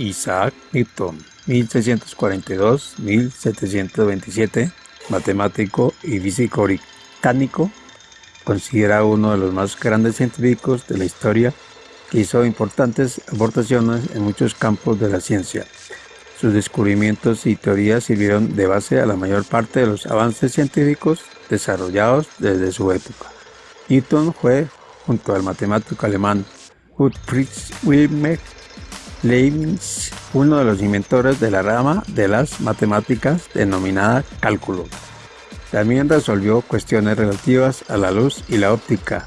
Isaac Newton, 1642-1727, matemático y físico británico, considera uno de los más grandes científicos de la historia que hizo importantes aportaciones en muchos campos de la ciencia. Sus descubrimientos y teorías sirvieron de base a la mayor parte de los avances científicos desarrollados desde su época. Newton fue, junto al matemático alemán Gottfried Wilhelm Leibniz, uno de los inventores de la rama de las matemáticas denominada cálculo. También resolvió cuestiones relativas a la luz y la óptica.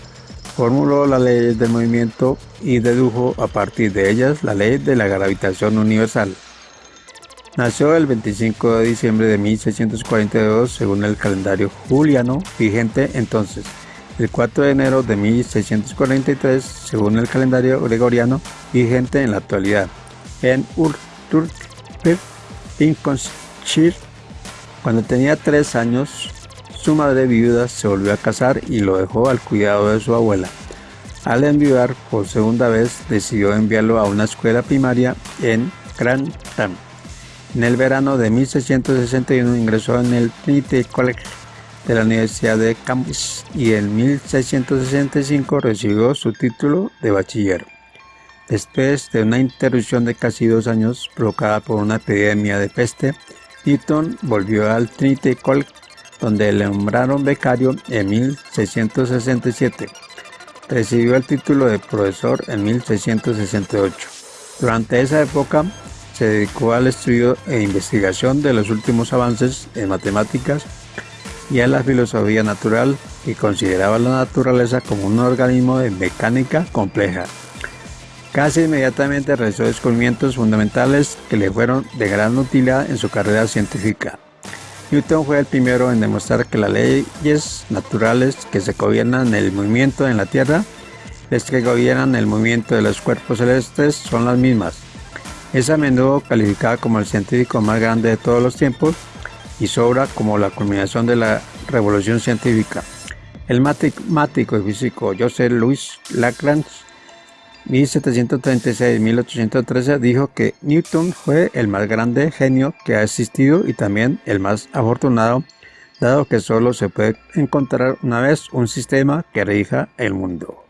Formuló las leyes del movimiento y dedujo a partir de ellas la ley de la gravitación universal. Nació el 25 de diciembre de 1642 según el calendario juliano vigente entonces el 4 de enero de 1643, según el calendario gregoriano vigente en la actualidad, en Urturper, Lincolnshire. Cuando tenía tres años, su madre viuda se volvió a casar y lo dejó al cuidado de su abuela. Al enviar por segunda vez, decidió enviarlo a una escuela primaria en Grantham. En el verano de 1661 ingresó en el Trinity College de la Universidad de Cambridge y en 1665 recibió su título de bachiller. Después de una interrupción de casi dos años provocada por una epidemia de peste, Newton volvió al Trinity College, donde le nombraron becario en 1667. Recibió el título de profesor en 1668. Durante esa época se dedicó al estudio e investigación de los últimos avances en matemáticas y a la filosofía natural y consideraba la naturaleza como un organismo de mecánica compleja. Casi inmediatamente realizó descubrimientos fundamentales que le fueron de gran utilidad en su carrera científica. Newton fue el primero en demostrar que las leyes naturales que se gobiernan el movimiento en la Tierra, las que gobiernan el movimiento de los cuerpos celestes, son las mismas. Es a menudo calificada como el científico más grande de todos los tiempos y sobra como la culminación de la revolución científica. El matemático y físico Joseph Louis Lagrange 1736-1813 dijo que Newton fue el más grande genio que ha existido y también el más afortunado, dado que solo se puede encontrar una vez un sistema que rija el mundo.